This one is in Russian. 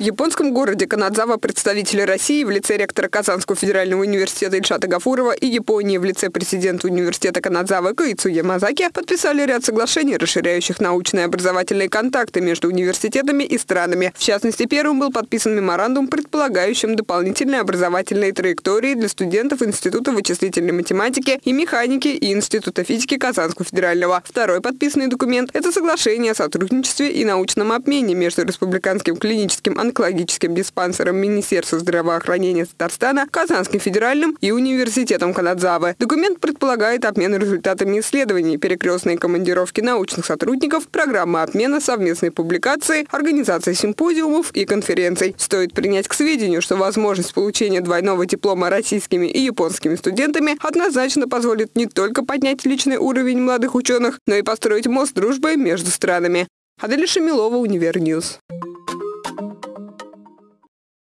В японском городе Канадзава представители России в лице ректора Казанского федерального университета Ильшата Гафурова и Японии в лице президента университета Канадзавы Каицу Ямазаки подписали ряд соглашений, расширяющих научные образовательные контакты между университетами и странами. В частности, первым был подписан меморандум, предполагающим дополнительные образовательные траектории для студентов Института вычислительной математики и механики и Института физики Казанского федерального. Второй подписанный документ – это соглашение о сотрудничестве и научном обмене между Республиканским клиническим онкологическим диспансером Министерства здравоохранения Татарстана, Казанским федеральным и Университетом Канадзавы. Документ предполагает обмен результатами исследований, перекрестные командировки научных сотрудников, программы обмена, совместные публикации, организация симпозиумов и конференций. Стоит принять к сведению, что возможность получения двойного диплома российскими и японскими студентами однозначно позволит не только поднять личный уровень молодых ученых, но и построить мост дружбы между странами. Адель Шамилова, Univer News.